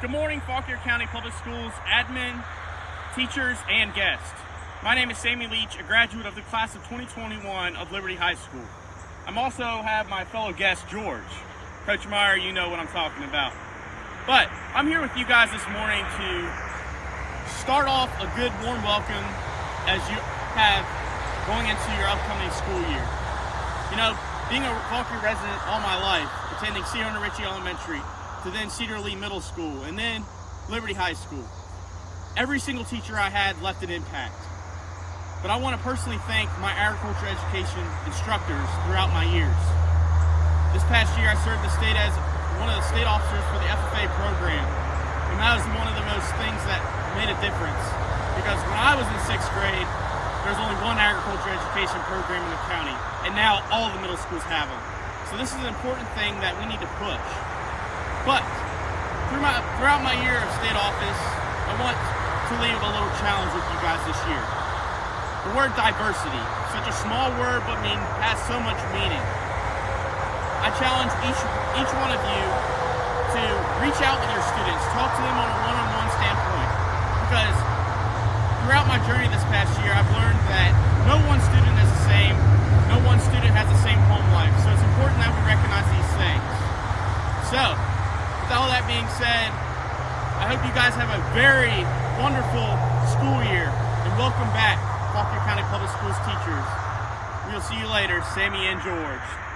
Good morning, Fauquier County Public Schools admin, teachers, and guests. My name is Sammy Leach, a graduate of the class of 2021 of Liberty High School. I'm also have my fellow guest, George. Coach Meyer, you know what I'm talking about. But I'm here with you guys this morning to start off a good warm welcome as you have going into your upcoming school year. You know, being a Fauquier resident all my life, attending C. Hunter Ritchie Elementary, to then Cedar Lee Middle School, and then Liberty High School. Every single teacher I had left an impact. But I want to personally thank my agriculture education instructors throughout my years. This past year I served the state as one of the state officers for the FFA program, and that was one of the most things that made a difference. Because when I was in sixth grade, there was only one agriculture education program in the county, and now all the middle schools have them. So this is an important thing that we need to push. But through my, throughout my year of state office, I want to leave a little challenge with you guys this year. The word diversity, such a small word but mean has so much meaning. I challenge each each one of you to reach out with your students, talk to them on a one-on-one standpoint. Because throughout my journey this past year, I've learned that no one student is the same, no one student has the same home life. So it's important that we recognize these things. So, with all that being said, I hope you guys have a very wonderful school year and welcome back Fauquier County Public Schools teachers. We'll see you later, Sammy and George.